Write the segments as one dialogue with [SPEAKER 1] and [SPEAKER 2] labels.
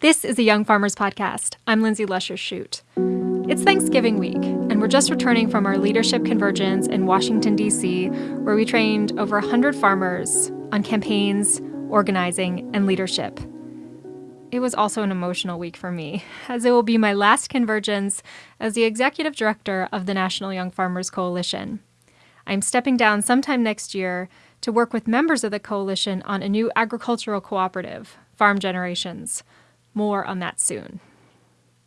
[SPEAKER 1] This is a Young Farmers Podcast. I'm Lindsay Lusher Shute. It's Thanksgiving week, and we're just returning from our leadership convergence in Washington, D.C., where we trained over 100 farmers on campaigns, organizing, and leadership. It was also an emotional week for me, as it will be my last convergence as the executive director of the National Young Farmers Coalition. I'm stepping down sometime next year to work with members of the coalition on a new agricultural cooperative, Farm Generations. More on that soon.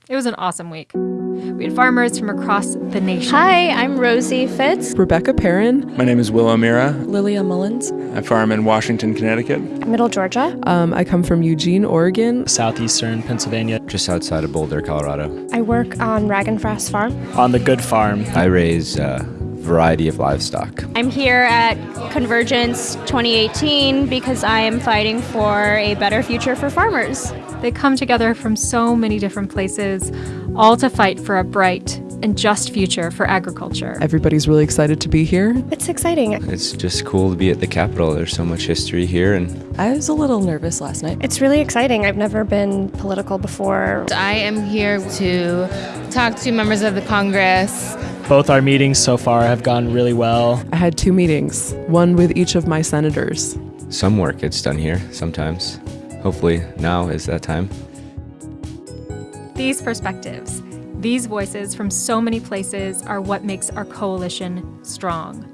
[SPEAKER 1] It was an awesome week. We had farmers from across the nation.
[SPEAKER 2] Hi, I'm Rosie Fitz.
[SPEAKER 3] Rebecca Perrin.
[SPEAKER 4] My name is Will O'Meara.
[SPEAKER 5] Lilia Mullins.
[SPEAKER 4] I farm in Washington, Connecticut.
[SPEAKER 2] Middle Georgia.
[SPEAKER 3] Um, I come from Eugene, Oregon.
[SPEAKER 6] Southeastern Pennsylvania.
[SPEAKER 7] Just outside of Boulder, Colorado.
[SPEAKER 2] I work on Rag and Frost Farm.
[SPEAKER 6] On the Good Farm.
[SPEAKER 7] I raise a variety of livestock.
[SPEAKER 2] I'm here at Convergence 2018 because I am fighting for a better future for farmers.
[SPEAKER 1] They come together from so many different places, all to fight for a bright and just future for agriculture.
[SPEAKER 3] Everybody's really excited to be here.
[SPEAKER 2] It's exciting.
[SPEAKER 7] It's just cool to be at the Capitol. There's so much history here and
[SPEAKER 5] I was a little nervous last night.
[SPEAKER 2] It's really exciting. I've never been political before.
[SPEAKER 8] I am here to talk to members of the Congress.
[SPEAKER 6] Both our meetings so far have gone really well.
[SPEAKER 3] I had two meetings, one with each of my senators.
[SPEAKER 7] some work gets done here sometimes. Hopefully now is that time.
[SPEAKER 1] These perspectives, these voices from so many places are what makes our coalition strong.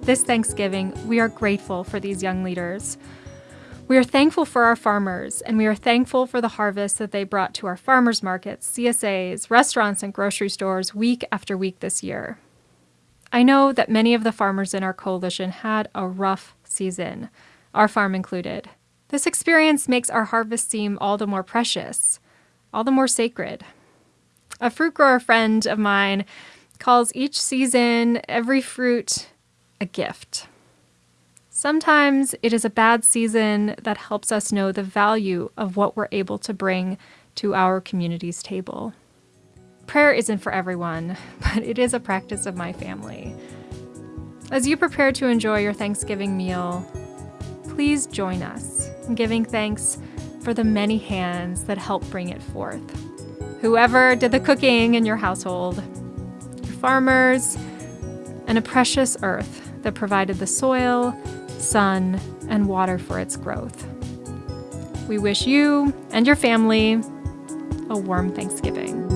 [SPEAKER 1] This Thanksgiving, we are grateful for these young leaders. We are thankful for our farmers, and we are thankful for the harvest that they brought to our farmers markets, CSAs, restaurants, and grocery stores week after week this year. I know that many of the farmers in our coalition had a rough season, our farm included. This experience makes our harvest seem all the more precious, all the more sacred. A fruit grower friend of mine calls each season, every fruit, a gift. Sometimes it is a bad season that helps us know the value of what we're able to bring to our community's table. Prayer isn't for everyone, but it is a practice of my family. As you prepare to enjoy your Thanksgiving meal, please join us in giving thanks for the many hands that help bring it forth. Whoever did the cooking in your household, your farmers, and a precious earth that provided the soil, sun, and water for its growth. We wish you and your family a warm Thanksgiving.